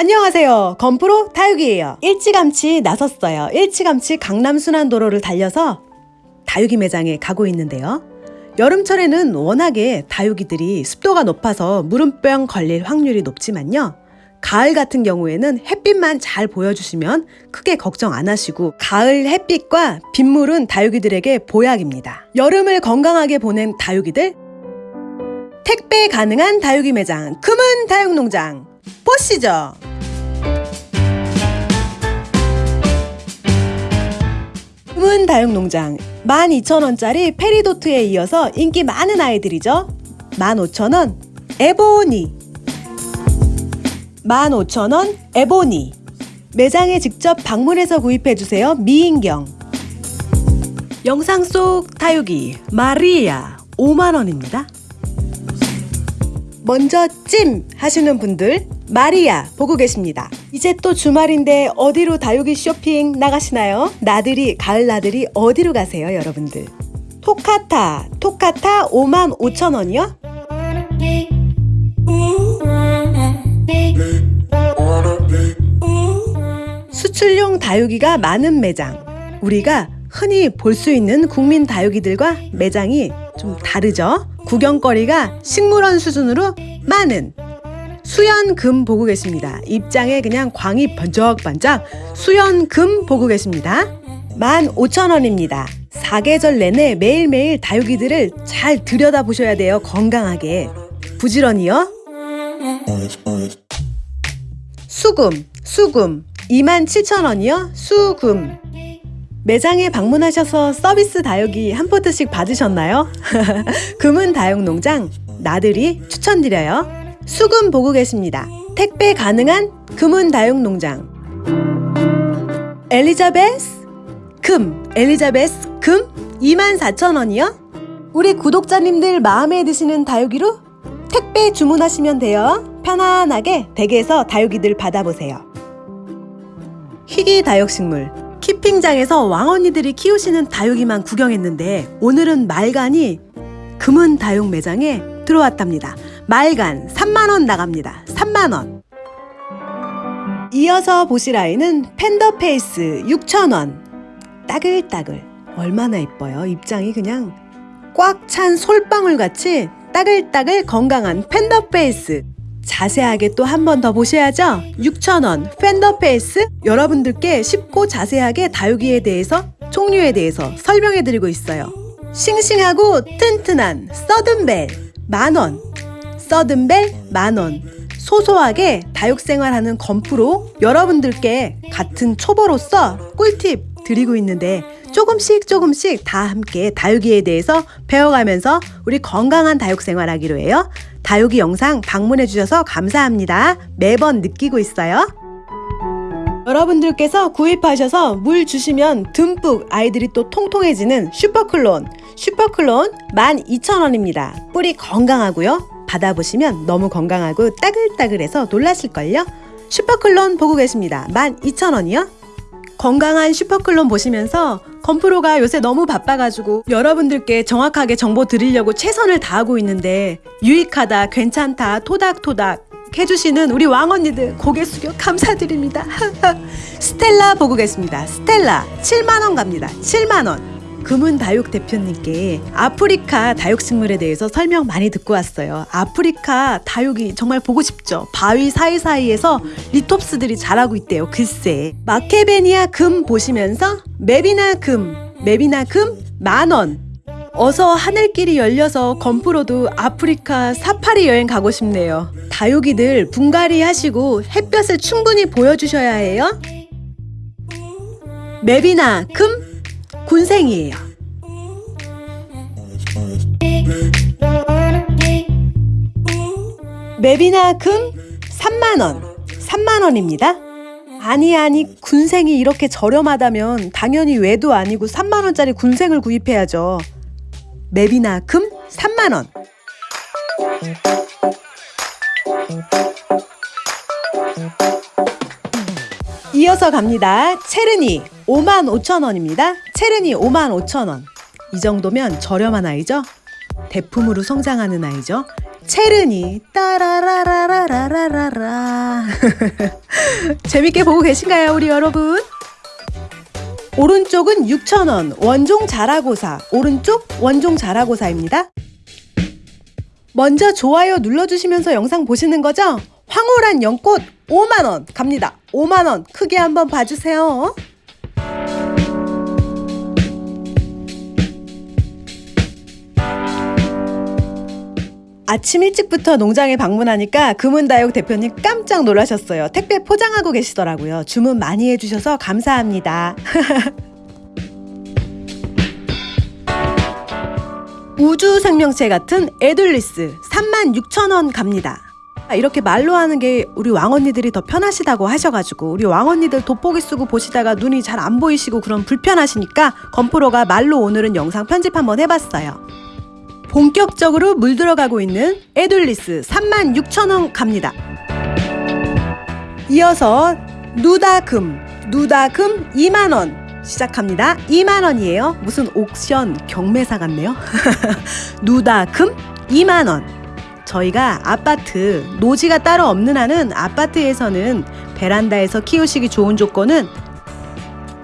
안녕하세요. 건프로 다육이에요. 일찌감치 나섰어요. 일찌감치 강남순환도로를 달려서 다육이 매장에 가고 있는데요. 여름철에는 워낙에 다육이들이 습도가 높아서 물음병 걸릴 확률이 높지만요. 가을 같은 경우에는 햇빛만 잘 보여주시면 크게 걱정 안 하시고 가을 햇빛과 빗물은 다육이들에게 보약입니다. 여름을 건강하게 보낸 다육이들 택배 가능한 다육이 매장 금은 다육농장 보시죠. 금은 다육농장 12,000원짜리 페리도트에 이어서 인기 많은 아이들이죠. 15,000원 에보니 15,000원 에보니 매장에 직접 방문해서 구입해주세요. 미인경 영상 속 다육이 마리아 5만원입니다. 먼저 찜 하시는 분들 마리아 보고 계십니다. 이제 또 주말인데 어디로 다육이 쇼핑 나가시나요? 나들이 가을 나들이 어디로 가세요 여러분들? 토카타 토카타 5만 5천 원이요? 수출용 다육이가 많은 매장 우리가 흔히 볼 수 있는 국민 다육이들과 매장이 좀 다르죠? 구경거리가 식물원 수준으로 많은 수연금 보고 계십니다. 입장에 그냥 광이 번쩍번쩍 수연금 보고 계십니다. 15,000원입니다. 사계절 내내 매일매일 다육이들을 잘 들여다보셔야 돼요. 건강하게. 부지런히요. 수금, 수금 27,000원이요. 수금. 매장에 방문하셔서 서비스 다육이 한 포트씩 받으셨나요? 금은 다육농장 나들이 추천드려요. 수금 보고 계십니다. 택배 가능한 금은 다육 농장. 엘리자베스 금 엘리자베스 금 24,000원이요. 우리 구독자님들 마음에 드시는 다육이로 택배 주문하시면 돼요. 편안하게 댁에서 다육이들 받아보세요. 희귀 다육식물 키핑장에서 왕언니들이 키우시는 다육이만 구경했는데 오늘은 말간이 금은 다육 매장에 들어왔답니다. 말간 3만원 나갑니다. 3만원. 이어서 보실 아이는 팬더페이스 6,000원. 따글따글. 얼마나 이뻐요. 입장이 그냥 꽉 찬 솔방울 같이 따글따글 건강한 팬더페이스. 자세하게 또 한 번 더 보셔야죠. 6,000원 팬더페이스 여러분들께 쉽고 자세하게 다육이에 대해서 종류에 대해서 설명해 드리고 있어요. 싱싱하고 튼튼한 서든벨 만원 서든벨 만원 소소하게 다육생활하는 건프로 여러분들께 같은 초보로서 꿀팁 드리고 있는데 조금씩 조금씩 다 함께 다육이에 대해서 배워가면서 우리 건강한 다육생활 하기로 해요. 다육이 영상 방문해 주셔서 감사합니다. 매번 느끼고 있어요. 여러분들께서 구입하셔서 물 주시면 듬뿍 아이들이 또 통통해지는 슈퍼클론 슈퍼클론 12,000원입니다. 뿌리 건강하고요. 받아보시면 너무 건강하고 따글따글해서 놀라실걸요? 슈퍼클론 보고 계십니다. 12,000원이요? 건강한 슈퍼클론 보시면서 건프로가 요새 너무 바빠가지고 여러분들께 정확하게 정보 드리려고 최선을 다하고 있는데 유익하다, 괜찮다, 토닥토닥 해주시는 우리 왕언니들 고개 숙여 감사드립니다. 스텔라 보고 계십니다. 스텔라 7만원 갑니다. 7만원. 금은 다육 대표님께 아프리카 다육식물에 대해서 설명 많이 듣고 왔어요. 아프리카 다육이 정말 보고 싶죠. 바위 사이사이에서 리톱스들이 자라고 있대요. 글쎄. 마케베니아 금 보시면서 맵이나 금, 맵이나 금 만원. 어서 하늘길이 열려서 건프로도 아프리카 사파리 여행 가고 싶네요. 다육이들 분갈이 하시고 햇볕을 충분히 보여주셔야 해요. 맵이나 금 군생이에요. 맵이나 금 3만원, 3만원입니다. 아니 아니 군생이 이렇게 저렴하다면 당연히 외도 아니고 3만원짜리 군생을 구입해야죠. 맵이나 금 3만원. 이어서 갑니다. 체르니 5만 5천 원입니다. 체르니 5만 5천 원. 이 정도면 저렴한 아이죠? 대품으로 성장하는 아이죠? 체르니 따라라라라라라라 재밌게 보고 계신가요, 우리 여러분? 오른쪽은 6,000원 원종 자라고사 오른쪽 원종 자라고사입니다. 먼저 좋아요 눌러주시면서 영상 보시는 거죠? 황홀한 연꽃 5만원 갑니다. 5만원 크게 한번 봐주세요. 아침 일찍부터 농장에 방문하니까 금은다육 대표님 깜짝 놀라셨어요. 택배 포장하고 계시더라고요. 주문 많이 해주셔서 감사합니다. 우주 생명체 같은 에들리스 36,000원 갑니다. 이렇게 말로 하는 게 우리 왕언니들이 더 편하시다고 하셔가지고 우리 왕언니들 돋보기 쓰고 보시다가 눈이 잘 안 보이시고 그런 불편하시니까 건프로가 말로 오늘은 영상 편집 한번 해봤어요. 본격적으로 물들어가고 있는 에둘리스 36,000원 갑니다. 이어서 누다금, 누다금 2만원 시작합니다. 2만원이에요. 무슨 옥션 경매사 같네요. 누다금 2만원. 저희가 아파트, 노지가 따로 없는 한은 아파트에서는 베란다에서 키우시기 좋은 조건은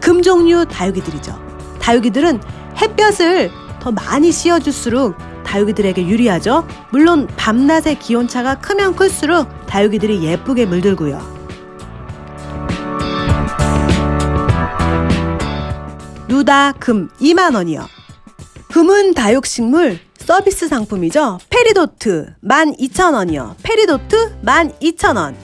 금종류 다육이들이죠. 다육이들은 햇볕을 더 많이 씌워줄수록 다육이들에게 유리하죠. 물론 밤낮의 기온차가 크면 클수록 다육이들이 예쁘게 물들고요. 누다 금 2만원이요. 금은 다육식물 서비스 상품이죠. 페리도트 12,000원이요. 페리도트 12,000원.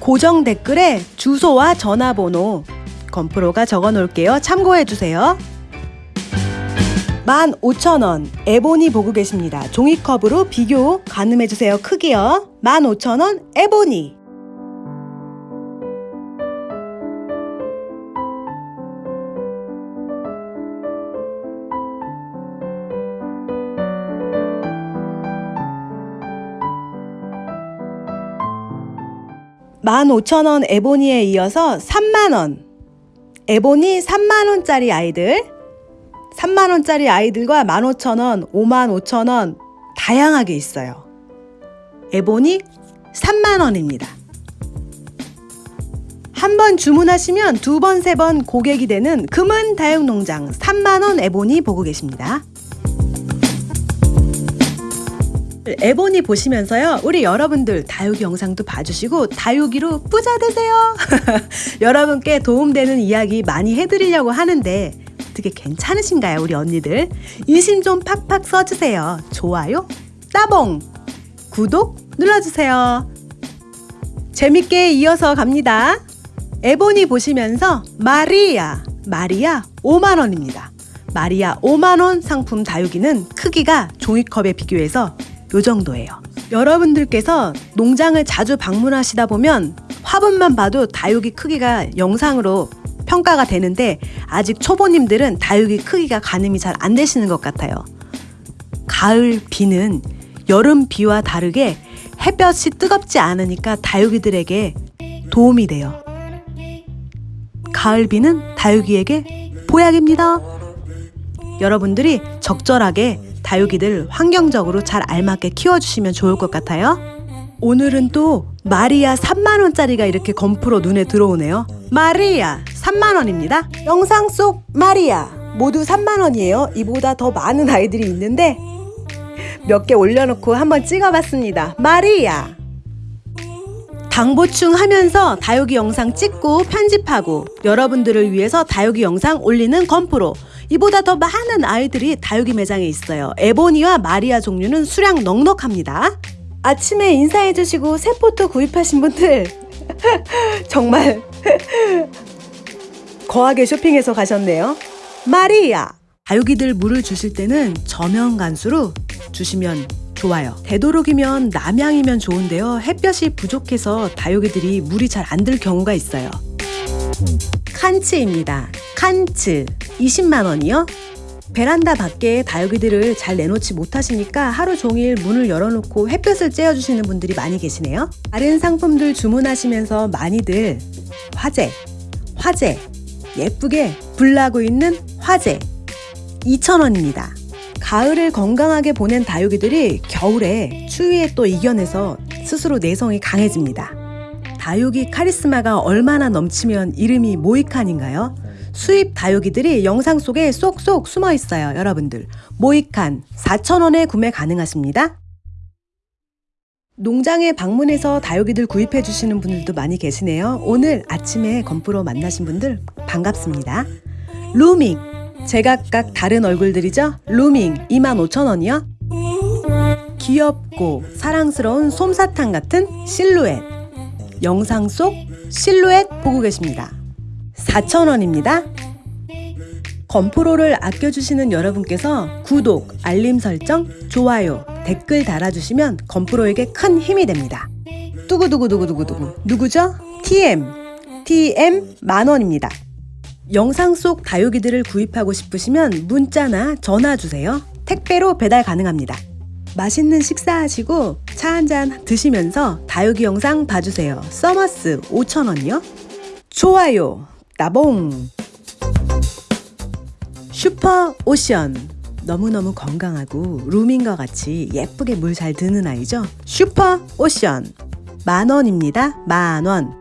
고정 댓글에 주소와 전화번호 건프로가 적어 놓을게요. 참고해 주세요. 15,000원 에보니 보고 계십니다. 종이컵으로 비교 가늠해 주세요. 크기요. 15,000원 에보니 (15,000원) 에보니에 이어서 (3만원) 에보니 3만원짜리 아이들 3만원짜리 아이들과 15,000원, 55,000원 다양하게 있어요. 에보니 3만원입니다. 한 번 주문하시면 두 번, 세 번 고객이 되는 금은 다육농장 3만원 에보니 보고 계십니다. 에보니 보시면서요 우리 여러분들 다육이 영상도 봐주시고 다육이로 뿌자 되세요. 여러분께 도움되는 이야기 많이 해드리려고 하는데 어떻게 괜찮으신가요 우리 언니들? 인심 좀 팍팍 써주세요. 좋아요 따봉! 구독 눌러주세요. 재밌게 이어서 갑니다. 에보니 보시면서 마리아 마리아 5만원입니다. 마리아 5만원 상품 다육이는 크기가 종이컵에 비교해서 요 정도예요. 여러분들께서 농장을 자주 방문하시다 보면 화분만 봐도 다육이 크기가 영상으로 평가가 되는데 아직 초보님들은 다육이 크기가 가늠이 잘 안 되시는 것 같아요. 가을 비는 여름 비와 다르게 햇볕이 뜨겁지 않으니까 다육이들에게 도움이 돼요. 가을 비는 다육이에게 보약입니다. 여러분들이 적절하게 다육이들 환경적으로 잘 알맞게 키워주시면 좋을 것 같아요. 오늘은 또 마리아 3만원짜리가 이렇게 건프로 눈에 들어오네요. 마리아 3만원입니다. 영상 속 마리아 모두 3만원이에요. 이보다 더 많은 아이들이 있는데 몇 개 올려놓고 한번 찍어봤습니다. 마리아 당 보충 하면서 다육이 영상 찍고 편집하고 여러분들을 위해서 다육이 영상 올리는 건프로 이보다 더 많은 아이들이 다육이 매장에 있어요. 에보니와 마리아 종류는 수량 넉넉합니다. 아침에 인사해주시고 새 포토 구입하신 분들 정말 거하게 쇼핑해서 가셨네요. 마리아 다육이들 물을 주실 때는 저면 간수로 주시면 좋아요. 되도록이면 남양이면 좋은데요. 햇볕이 부족해서 다육이들이 물이 잘 안 들 경우가 있어요. 칸츠입니다. 칸츠 20만원이요? 베란다 밖에 다육이들을 잘 내놓지 못하시니까 하루 종일 문을 열어놓고 햇볕을 쬐어주시는 분들이 많이 계시네요. 다른 상품들 주문하시면서 많이들 화재, 화재, 예쁘게 불나고 있는 화재 2,000원입니다. 가을을 건강하게 보낸 다육이들이 겨울에 추위에 또 이겨내서 스스로 내성이 강해집니다. 다육이 카리스마가 얼마나 넘치면 이름이 모이칸인가요? 수입 다육이들이 영상 속에 쏙쏙 숨어 있어요, 여러분들. 모이칸 4,000원에 구매 가능하십니다. 농장에 방문해서 다육이들 구입해 주시는 분들도 많이 계시네요. 오늘 아침에 건프로 만나신 분들 반갑습니다. 루밍 제각각 다른 얼굴들이죠? 루밍 25,000원이요. 귀엽고 사랑스러운 솜사탕 같은 실루엣 영상 속 실루엣 보고 계십니다. 4,000원입니다. 건프로를 아껴주시는 여러분께서 구독, 알림 설정, 좋아요, 댓글 달아주시면 건프로에게 큰 힘이 됩니다. 두구두구두구두구두구 누구죠? TM TM 만원입니다. 영상 속 다육이들을 구입하고 싶으시면 문자나 전화 주세요. 택배로 배달 가능합니다. 맛있는 식사하시고 차 한 잔 드시면서 다육이 영상 봐주세요. 서머스 5,000원이요. 좋아요. 따봉. 슈퍼 오션. 너무너무 건강하고 루밍과 같이 예쁘게 물 잘 드는 아이죠. 슈퍼 오션. 만 원입니다. 만 원.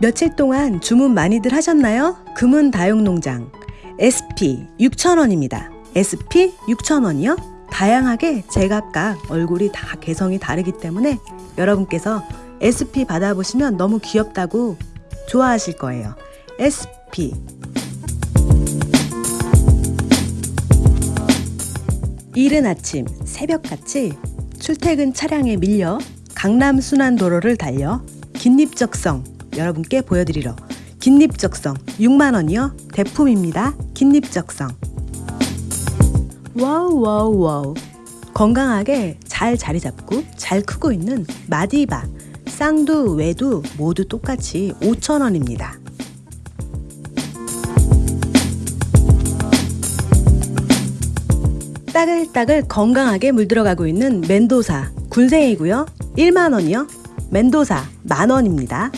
며칠 동안 주문 많이들 하셨나요? 금은 다육농장 SP 6,000원입니다. SP 6,000원이요? 다양하게 제각각 얼굴이 다 개성이 다르기 때문에 여러분께서 SP 받아보시면 너무 귀엽다고 좋아하실 거예요. SP 이른 아침 새벽같이 출퇴근 차량에 밀려 강남 순환도로를 달려 긴립적성 여러분께 보여드리러 긴립적성 6만원이요 대품입니다 긴립적성 wow wow wow. 건강하게 잘 자리 잡고 잘 크고 있는 마디바 쌍두 외두 모두 똑같이 5천원입니다. 따글따글 건강하게 물들어가고 있는 멘도사 군생이고요. 1만원이요. 멘도사 만원입니다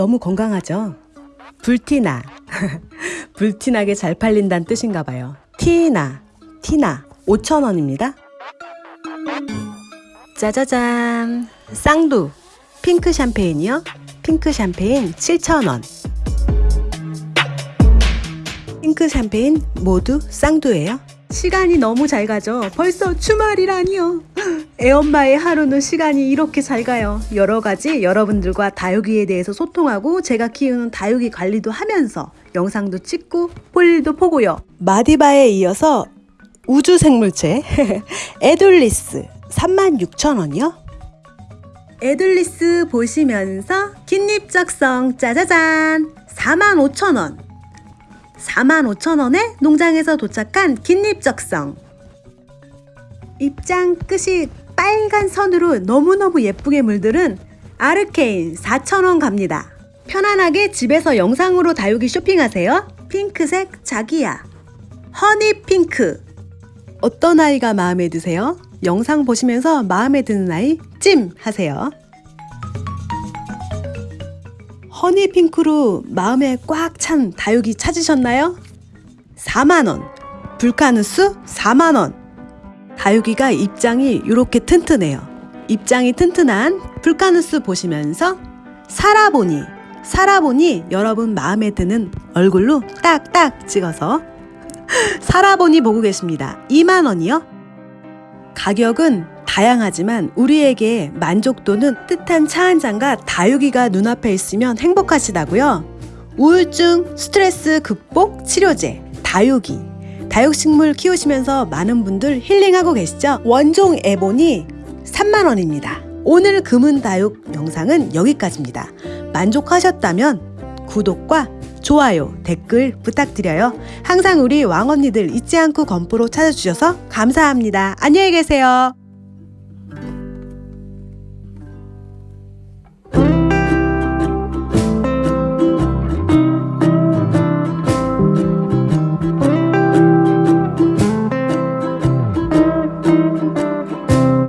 너무 건강하죠? 불티나. 불티나게 잘 팔린다는 뜻인가 봐요. 티나. 티나. 5,000원입니다. 짜자잔. 쌍두. 핑크 샴페인이요. 핑크 샴페인 7,000원. 핑크 샴페인 모두 쌍두예요. 시간이 너무 잘 가죠. 벌써 주말이라니요. 애엄마의 하루는 시간이 이렇게 잘 가요. 여러 가지 여러분들과 다육이에 대해서 소통하고 제가 키우는 다육이 관리도 하면서 영상도 찍고 볼일도 보고요. 마디바에 이어서 우주생물체 에둘리스 36,000원이요. 에둘리스 보시면서 긴립적성 짜자잔 45,000원 45,000원에 농장에서 도착한 긴립적성 입장 끝이 빨간 선으로 너무너무 예쁘게 물들은 아르케인 4,000원 갑니다. 편안하게 집에서 영상으로 다육이 쇼핑하세요. 핑크색 자기야. 허니 핑크. 어떤 아이가 마음에 드세요? 영상 보시면서 마음에 드는 아이 찜 하세요. 허니 핑크로 마음에 꽉 찬 다육이 찾으셨나요? 4만원. 불카누스 4만원. 다육이가 입장이 이렇게 튼튼해요. 입장이 튼튼한 불카누스 보시면서 살아보니 살아보니 여러분 마음에 드는 얼굴로 딱딱 찍어서 살아보니 보고 계십니다. 2만원이요? 가격은 다양하지만 우리에게 만족도는 뜻한 차 한 잔과 다육이가 눈앞에 있으면 행복하시다고요? 우울증, 스트레스 극복 치료제, 다육이 다육식물 키우시면서 많은 분들 힐링하고 계시죠? 원종 에본이 3만원입니다. 오늘 금은다육 영상은 여기까지입니다. 만족하셨다면 구독과 좋아요, 댓글 부탁드려요. 항상 우리 왕언니들 잊지 않고 건프로 찾아주셔서 감사합니다. 안녕히 계세요.